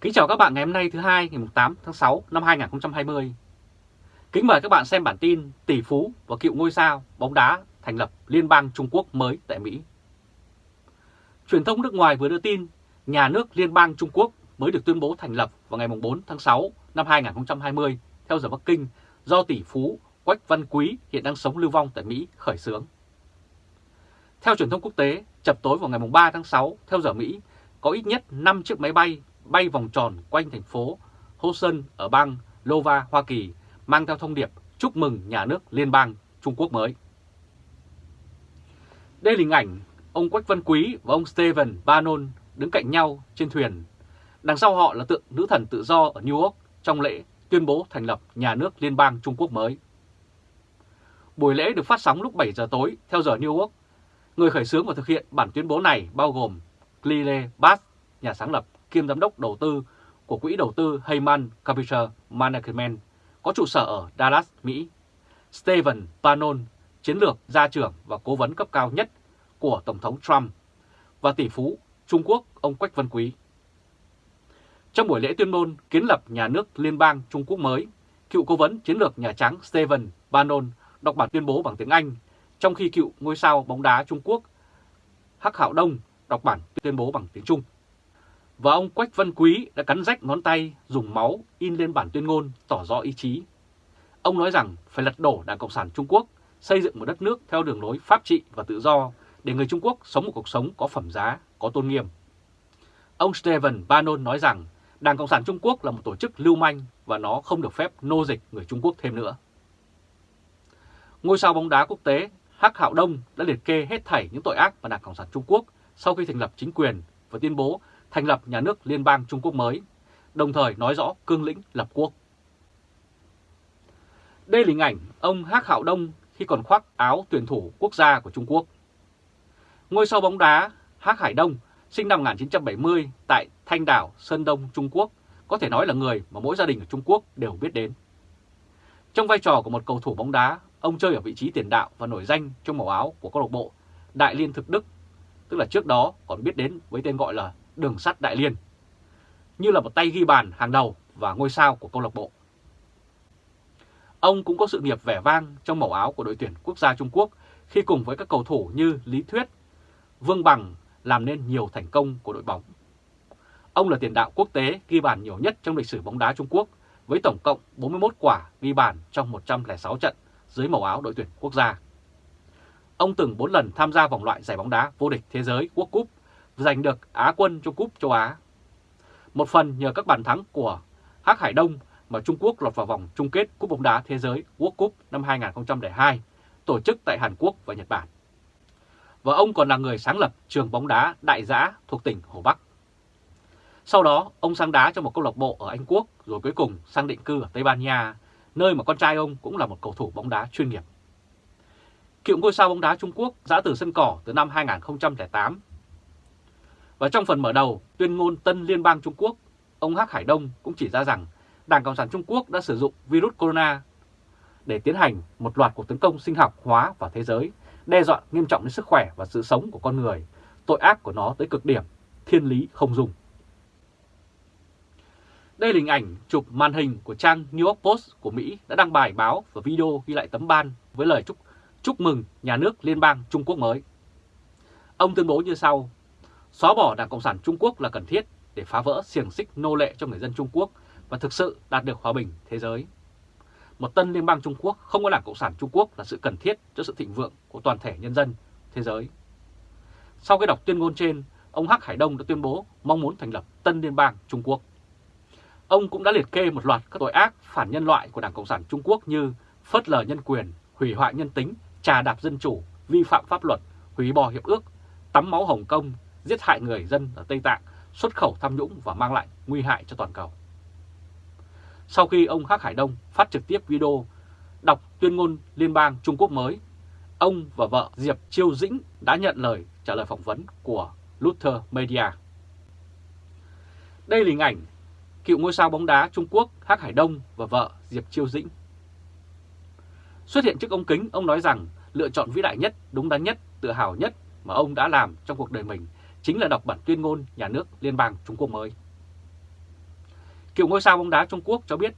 Kính chào các bạn ngày hôm nay thứ hai ngày 8 tháng 6 năm 2020. Kính mời các bạn xem bản tin tỷ phú và cựu ngôi sao bóng đá thành lập Liên bang Trung Quốc mới tại Mỹ. Truyền thông nước ngoài vừa đưa tin nhà nước Liên bang Trung Quốc mới được tuyên bố thành lập vào ngày 4 tháng 6 năm 2020 theo giờ Bắc Kinh do tỷ phú Quách Văn Quý hiện đang sống lưu vong tại Mỹ khởi xướng. Theo truyền thông quốc tế, chập tối vào ngày 3 tháng 6 theo giờ Mỹ, có ít nhất 5 chiếc máy bay bay vòng tròn quanh thành phố Houston ở bang Iowa, Hoa Kỳ, mang theo thông điệp chúc mừng nhà nước liên bang Trung Quốc mới. Đây là hình ảnh ông Quách Văn Quý và ông Steven Bannon đứng cạnh nhau trên thuyền. Đằng sau họ là tượng nữ thần tự do ở New York trong lễ tuyên bố thành lập nhà nước liên bang Trung Quốc mới. Buổi lễ được phát sóng lúc 7 giờ tối theo giờ New York. Người khởi xướng và thực hiện bản tuyên bố này bao gồm Clile Bass, nhà sáng lập kiêm giám đốc đầu tư của quỹ đầu tư Heyman Capital Management có trụ sở ở Dallas, Mỹ. Stephen Bannon, chiến lược gia trưởng và cố vấn cấp cao nhất của Tổng thống Trump và tỷ phú Trung Quốc ông Quách Văn Quý. Trong buổi lễ tuyên ngôn kiến lập nhà nước liên bang Trung Quốc mới, cựu cố vấn chiến lược Nhà Trắng Stephen Bannon đọc bản tuyên bố bằng tiếng Anh, trong khi cựu ngôi sao bóng đá Trung Quốc Hắc Hạo Đông đọc bản tuyên bố bằng tiếng Trung. Và ông Quách Văn Quý đã cắn rách ngón tay dùng máu in lên bản tuyên ngôn tỏ rõ ý chí. Ông nói rằng phải lật đổ Đảng Cộng sản Trung Quốc, xây dựng một đất nước theo đường lối pháp trị và tự do để người Trung Quốc sống một cuộc sống có phẩm giá, có tôn nghiêm. Ông Stephen Bannon nói rằng Đảng Cộng sản Trung Quốc là một tổ chức lưu manh và nó không được phép nô dịch người Trung Quốc thêm nữa. Ngôi sao bóng đá quốc tế Hắc Hạo Đông đã liệt kê hết thảy những tội ác mà Đảng Cộng sản Trung Quốc sau khi thành lập chính quyền và tuyên bố thành lập nhà nước liên bang Trung Quốc mới, đồng thời nói rõ cương lĩnh lập quốc. Đây là hình ảnh ông Hắc Hạo Đông khi còn khoác áo tuyển thủ quốc gia của Trung Quốc. Ngôi sao bóng đá Hắc Hải Đông sinh năm 1970 tại Thanh Đảo, Sơn Đông, Trung Quốc, có thể nói là người mà mỗi gia đình ở Trung Quốc đều biết đến. Trong vai trò của một cầu thủ bóng đá, ông chơi ở vị trí tiền đạo và nổi danh trong màu áo của câu lạc bộ Đại Liên Thực Đức, tức là trước đó còn biết đến với tên gọi là Đường sắt Đại Liên, như là một tay ghi bàn hàng đầu và ngôi sao của câu lạc bộ. Ông cũng có sự nghiệp vẻ vang trong màu áo của đội tuyển quốc gia Trung Quốc khi cùng với các cầu thủ như Lý Thuyết, Vương Bằng làm nên nhiều thành công của đội bóng. Ông là tiền đạo quốc tế ghi bàn nhiều nhất trong lịch sử bóng đá Trung Quốc với tổng cộng 41 quả ghi bàn trong 106 trận dưới màu áo đội tuyển quốc gia. Ông từng 4 lần tham gia vòng loại giải bóng đá vô địch thế giới World Cup giành được Á quân cho Cúp châu Á. Một phần nhờ các bàn thắng của Hắc Hải Đông mà Trung Quốc lọt vào vòng chung kết Cúp bóng đá thế giới World Cup năm 2002 tổ chức tại Hàn Quốc và Nhật Bản. Và ông còn là người sáng lập trường bóng đá Đại Giã thuộc tỉnh Hồ Bắc. Sau đó, ông sang đá cho một câu lạc bộ ở Anh Quốc rồi cuối cùng sang định cư ở Tây Ban Nha, nơi mà con trai ông cũng là một cầu thủ bóng đá chuyên nghiệp. Cựu ngôi sao bóng đá Trung Quốc giã từ sân cỏ từ năm 2008 và trong phần mở đầu tuyên ngôn Tân Liên bang Trung Quốc, ông Hắc Hải Đông cũng chỉ ra rằng Đảng Cộng sản Trung Quốc đã sử dụng virus corona để tiến hành một loạt cuộc tấn công sinh học hóa vào thế giới, đe dọa nghiêm trọng đến sức khỏe và sự sống của con người, tội ác của nó tới cực điểm, thiên lý không dùng. Đây là hình ảnh chụp màn hình của trang New York Post của Mỹ đã đăng bài báo và video ghi lại tấm ban với lời chúc chúc mừng nhà nước liên bang Trung Quốc mới. Ông tuyên bố như sau, Xóa bỏ Đảng Cộng sản Trung Quốc là cần thiết để phá vỡ xiềng xích nô lệ cho người dân Trung Quốc và thực sự đạt được hòa bình thế giới. Một tân liên bang Trung Quốc không có Đảng Cộng sản Trung Quốc là sự cần thiết cho sự thịnh vượng của toàn thể nhân dân thế giới. Sau khi đọc tuyên ngôn trên, ông Hắc Hải Đông đã tuyên bố mong muốn thành lập tân liên bang Trung Quốc. Ông cũng đã liệt kê một loạt các tội ác phản nhân loại của Đảng Cộng sản Trung Quốc như phớt lờ nhân quyền, hủy hoại nhân tính, trà đạp dân chủ, vi phạm pháp luật, hủy bỏ hiệp ước, tắm máu Hồng Kông, giết hại người dân ở Tây Tạng, xuất khẩu tham nhũng và mang lại nguy hại cho toàn cầu. Sau khi ông Hắc Hải Đông phát trực tiếp video đọc tuyên ngôn liên bang Trung Quốc mới, ông và vợ Diệp Chiêu Dĩnh đã nhận lời trả lời phỏng vấn của Luther Media. Đây là hình ảnh cựu ngôi sao bóng đá Trung Quốc Hắc Hải Đông và vợ Diệp Chiêu Dĩnh. Xuất hiện trước ống kính, ông nói rằng lựa chọn vĩ đại nhất, đúng đắn nhất, tự hào nhất mà ông đã làm trong cuộc đời mình chính là đọc bản tuyên ngôn nhà nước liên bang Trung Quốc mới. Cựu ngôi sao bóng đá Trung Quốc cho biết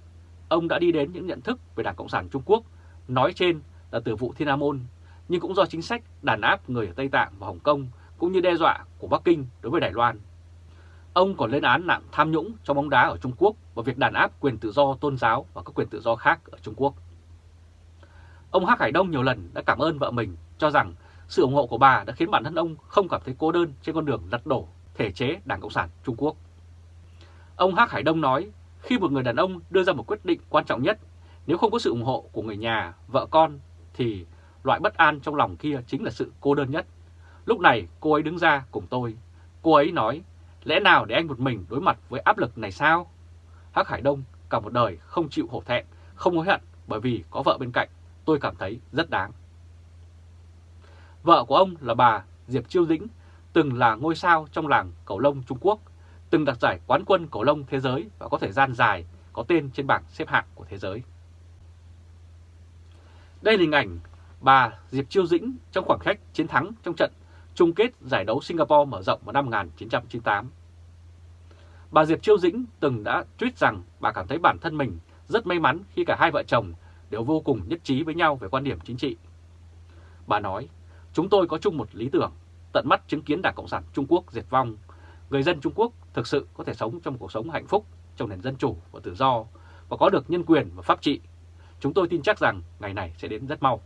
ông đã đi đến những nhận thức về Đảng Cộng sản Trung Quốc nói trên là từ vụ Thiên Nam Môn, nhưng cũng do chính sách đàn áp người ở Tây Tạng và Hồng Kông cũng như đe dọa của Bắc Kinh đối với Đài Loan. Ông còn lên án nặng tham nhũng trong bóng đá ở Trung Quốc và việc đàn áp quyền tự do tôn giáo và các quyền tự do khác ở Trung Quốc. Ông Hắc Hải Đông nhiều lần đã cảm ơn vợ mình cho rằng sự ủng hộ của bà đã khiến bản thân ông không cảm thấy cô đơn trên con đường lật đổ thể chế Đảng Cộng sản Trung Quốc. Ông Hắc Hải Đông nói, khi một người đàn ông đưa ra một quyết định quan trọng nhất, nếu không có sự ủng hộ của người nhà, vợ con, thì loại bất an trong lòng kia chính là sự cô đơn nhất. Lúc này cô ấy đứng ra cùng tôi. Cô ấy nói, lẽ nào để anh một mình đối mặt với áp lực này sao? Hắc Hải Đông cả một đời không chịu hổ thẹn, không hối hận bởi vì có vợ bên cạnh, tôi cảm thấy rất đáng. Vợ của ông là bà Diệp Chiêu Dĩnh, từng là ngôi sao trong làng cầu lông Trung Quốc, từng đạt giải quán quân cầu lông thế giới và có thời gian dài có tên trên bảng xếp hạng của thế giới. Đây là hình ảnh bà Diệp Chiêu Dĩnh trong khoảng cách chiến thắng trong trận chung kết giải đấu Singapore mở rộng vào năm 1998. Bà Diệp Chiêu Dĩnh từng đã tweet rằng bà cảm thấy bản thân mình rất may mắn khi cả hai vợ chồng đều vô cùng nhất trí với nhau về quan điểm chính trị. Bà nói, chúng tôi có chung một lý tưởng, tận mắt chứng kiến Đảng Cộng sản Trung Quốc diệt vong. Người dân Trung Quốc thực sự có thể sống trong cuộc sống hạnh phúc trong nền dân chủ và tự do và có được nhân quyền và pháp trị. Chúng tôi tin chắc rằng ngày này sẽ đến rất mau.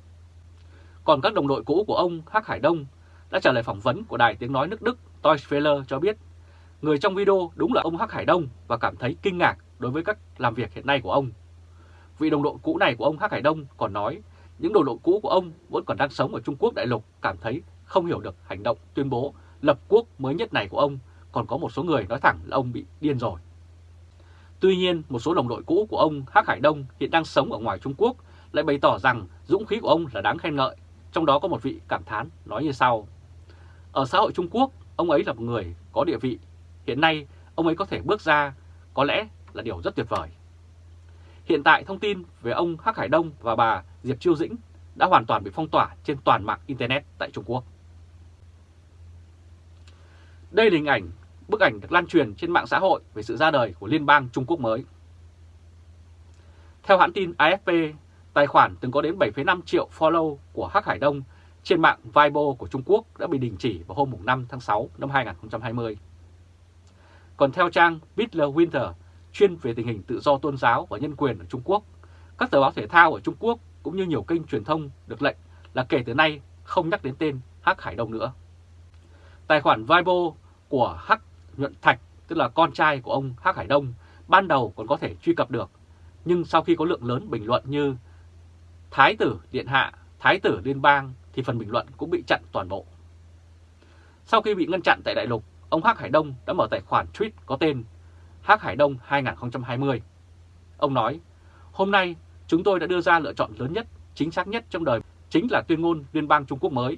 Còn các đồng đội cũ của ông Hắc Hải Đông đã trả lời phỏng vấn của đài tiếng nói nước Đức Deutsche cho biết người trong video đúng là ông Hắc Hải Đông và cảm thấy kinh ngạc đối với cách làm việc hiện nay của ông. Vị đồng đội cũ này của ông Hắc Hải Đông còn nói những đồng đội cũ của ông vẫn còn đang sống ở Trung Quốc đại lục cảm thấy không hiểu được hành động tuyên bố lập quốc mới nhất này của ông, còn có một số người nói thẳng là ông bị điên rồi. Tuy nhiên, một số đồng đội cũ của ông Hắc Hải Đông hiện đang sống ở ngoài Trung Quốc lại bày tỏ rằng dũng khí của ông là đáng khen ngợi, trong đó có một vị cảm thán nói như sau. Ở xã hội Trung Quốc, ông ấy là một người có địa vị. Hiện nay, ông ấy có thể bước ra, có lẽ là điều rất tuyệt vời. Hiện tại thông tin về ông Hắc Hải Đông và bà Diệp Chiêu Dĩnh đã hoàn toàn bị phong tỏa trên toàn mạng Internet tại Trung Quốc. Đây là hình ảnh, bức ảnh được lan truyền trên mạng xã hội về sự ra đời của Liên bang Trung Quốc mới. Theo hãng tin AFP, tài khoản từng có đến 7,5 triệu follow của Hắc Hải Đông trên mạng Weibo của Trung Quốc đã bị đình chỉ vào hôm 5 tháng 6 năm 2020. Còn theo trang Bitler Winter, chuyên về tình hình tự do tôn giáo và nhân quyền ở Trung Quốc, các tờ báo thể thao ở Trung Quốc cũng như nhiều kênh truyền thông được lệnh là kể từ nay không nhắc đến tên Hắc Hải Đông nữa. Tài khoản Weibo của Hắc Nhuận Thạch, tức là con trai của ông Hắc Hải Đông, ban đầu còn có thể truy cập được, nhưng sau khi có lượng lớn bình luận như Thái tử Điện Hạ, Thái tử Liên bang thì phần bình luận cũng bị chặn toàn bộ. Sau khi bị ngăn chặn tại Đại Lục, ông Hắc Hải Đông đã mở tài khoản tweet có tên Hắc Hải Đông 2020. Ông nói, hôm nay chúng tôi đã đưa ra lựa chọn lớn nhất, chính xác nhất trong đời, chính là tuyên ngôn Liên bang Trung Quốc mới.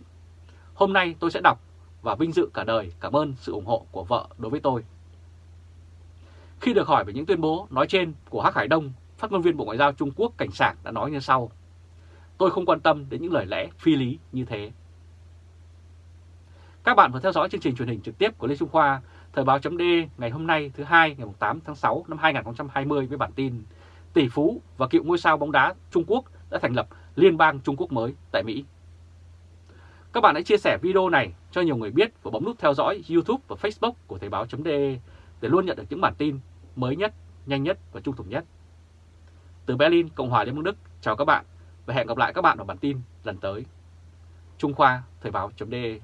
Hôm nay tôi sẽ đọc và vinh dự cả đời cảm ơn sự ủng hộ của vợ đối với tôi. Khi được hỏi về những tuyên bố nói trên của Hắc Hải Đông, phát ngôn viên Bộ Ngoại giao Trung Quốc Cảnh Sảng đã nói như sau. Tôi không quan tâm đến những lời lẽ phi lý như thế. Các bạn vừa theo dõi chương trình truyền hình trực tiếp của Lê Trung Khoa, Thời báo chấm ngày hôm nay thứ hai ngày 8 tháng 6 năm 2020 với bản tin Tỷ phú và cựu ngôi sao bóng đá Trung Quốc đã thành lập Liên bang Trung Quốc mới tại Mỹ. Các bạn hãy chia sẻ video này cho nhiều người biết và bấm nút theo dõi YouTube và Facebook của Thời báo.de để luôn nhận được những bản tin mới nhất, nhanh nhất và trung thực nhất. Từ Berlin, Cộng hòa Liên bang Đức, chào các bạn và hẹn gặp lại các bạn ở bản tin lần tới. Trung Khoa Thời báo.de